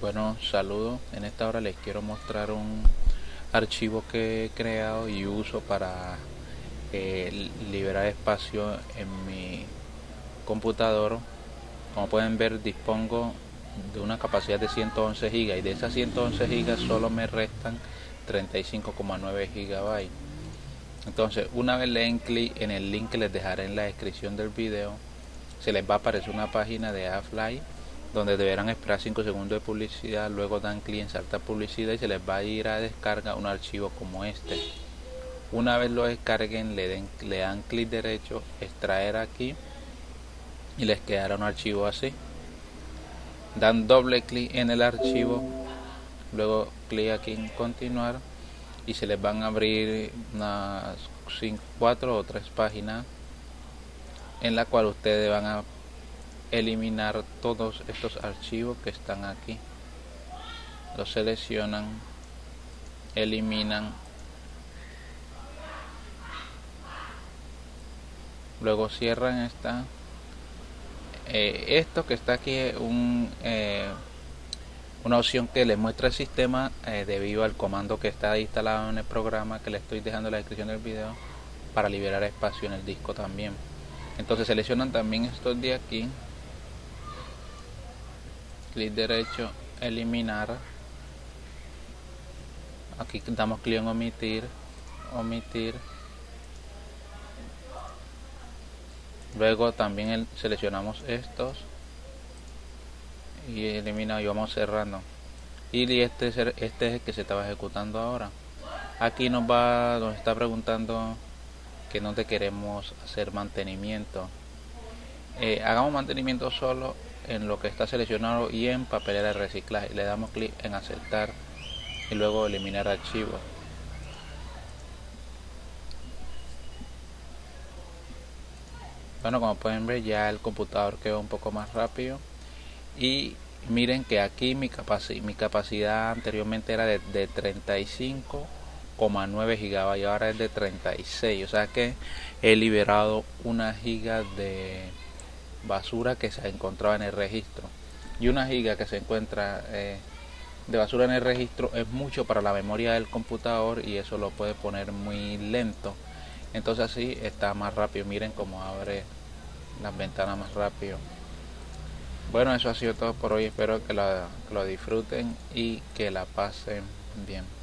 Bueno, saludos. En esta hora les quiero mostrar un archivo que he creado y uso para eh, liberar espacio en mi computador. Como pueden ver, dispongo de una capacidad de 111 GB y de esas 111 GB solo me restan 35,9 GB. Entonces, una vez le den clic en el link que les dejaré en la descripción del video, se les va a aparecer una página de AFLY donde deberán esperar 5 segundos de publicidad, luego dan clic en saltar publicidad y se les va a ir a descarga un archivo como este. Una vez lo descarguen, le, den, le dan clic derecho, extraer aquí y les quedará un archivo así. Dan doble clic en el archivo, luego clic aquí en continuar y se les van a abrir unas 4 o 3 páginas en la cual ustedes van a eliminar todos estos archivos que están aquí. Los seleccionan eliminan. Luego cierran esta. Eh, esto que está aquí es un, eh, una opción que le muestra el sistema eh, debido al comando que está instalado en el programa que le estoy dejando en la descripción del video para liberar espacio en el disco también. Entonces seleccionan también estos de aquí clic derecho eliminar. Aquí damos clic en omitir omitir. Luego también seleccionamos estos y elimina y vamos cerrando. Y este es, el, este es el que se estaba ejecutando ahora. Aquí nos va nos está preguntando que no te queremos hacer mantenimiento. Eh, hagamos mantenimiento solo en lo que está seleccionado y en papelera de reciclaje. Le damos clic en aceptar y luego eliminar archivo. Bueno, como pueden ver ya el computador quedó un poco más rápido y miren que aquí mi, capacidad, mi capacidad anteriormente era de, de 35,9 GB y ahora es de 36 o sea que he liberado una giga de basura que se encontraba en el registro. Y una giga que se encuentra eh, de basura en el registro es mucho para la memoria del computador y eso lo puede poner muy lento. Entonces así está más rápido. Miren cómo abre las ventanas más rápido. Bueno eso ha sido todo por hoy. Espero que, que lo disfruten y que la pasen bien